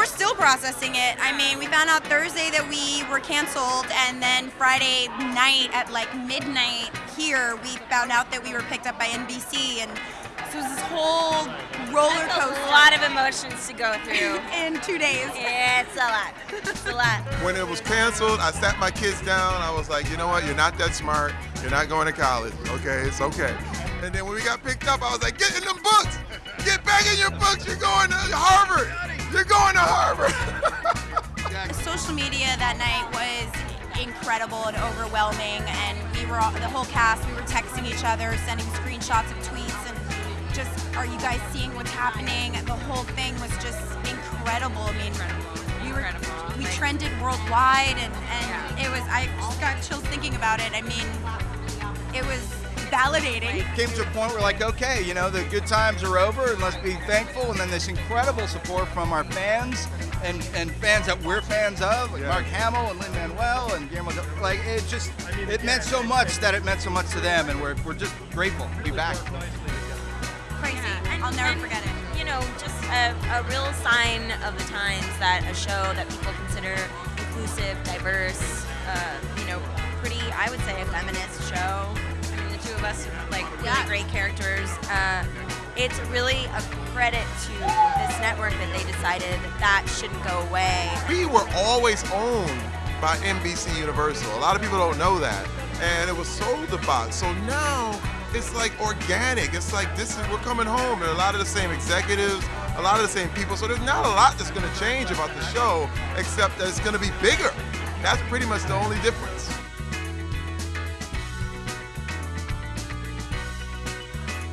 we're still processing it. I mean, we found out Thursday that we were canceled, and then Friday night at like midnight here, we found out that we were picked up by NBC, and so it was this whole roller That's coaster a lot of emotions to go through. in two days. yeah, it's a lot. It's a lot. When it was canceled, I sat my kids down. I was like, you know what? You're not that smart. You're not going to college. Okay, it's okay. And then when we got picked up, I was like, get in them books. Get back in your books. You're going to Harvard. Social media that night was incredible and overwhelming, and we were all, the whole cast. We were texting each other, sending screenshots of tweets, and just, are you guys seeing what's happening? The whole thing was just incredible. I mean, we were Incredible. we Like- trended worldwide, and and it was. I just got chills thinking about it. I mean, it was validating. came to a point where like, okay, you know, the good times are over and let's be thankful. And then this incredible support from our fans and, and fans that we're fans of, like Yeah. Mark Hamill and Lin Manuel and Guillermo. del- Like it just, it meant so much that it meant so much to them, and we're, we're just grateful to be back. Crazy. Yeah, and- I'll never and, forget it. You know, just a, a real sign of the times that a show that people consider inclusive, diverse, uh, you know, pretty, I would say, a feminist show. Of us like really Yeah. great characters. Uh, it's really a credit to this network that they decided that shouldn't go away. we were always owned by NBC Universal. A lot of people don't know that. And it was sold to Fox. So now it's like organic. It's like this is we're coming home. And a lot of the same executives, a lot of the same people. So there's not a lot that's gonna change about the show except that it's gonna be bigger. That's pretty much the only difference.